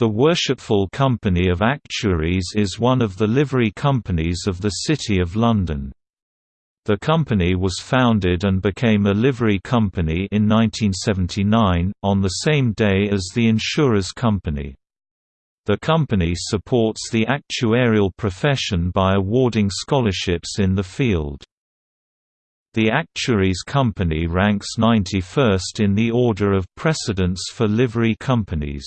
The Worshipful Company of Actuaries is one of the livery companies of the City of London. The company was founded and became a livery company in 1979, on the same day as the Insurers Company. The company supports the actuarial profession by awarding scholarships in the field. The Actuaries Company ranks 91st in the order of precedence for livery companies.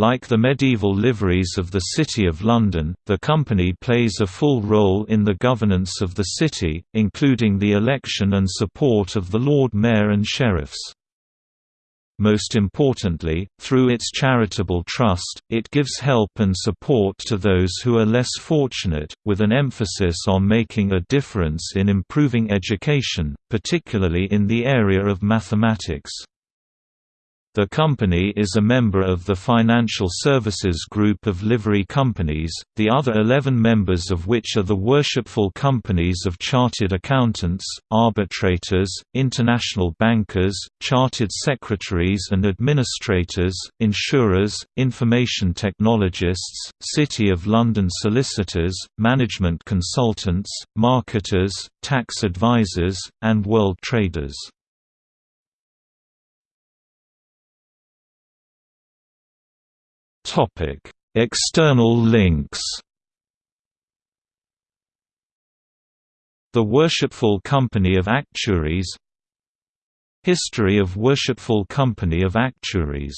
Like the medieval liveries of the City of London, the company plays a full role in the governance of the city, including the election and support of the Lord Mayor and sheriffs. Most importantly, through its charitable trust, it gives help and support to those who are less fortunate, with an emphasis on making a difference in improving education, particularly in the area of mathematics. The company is a member of the Financial Services Group of livery companies, the other 11 members of which are the worshipful companies of chartered accountants, arbitrators, international bankers, chartered secretaries and administrators, insurers, information technologists, City of London solicitors, management consultants, marketers, tax advisors, and world traders. External links. The Worshipful Company of Actuaries History of Worshipful Company of Actuaries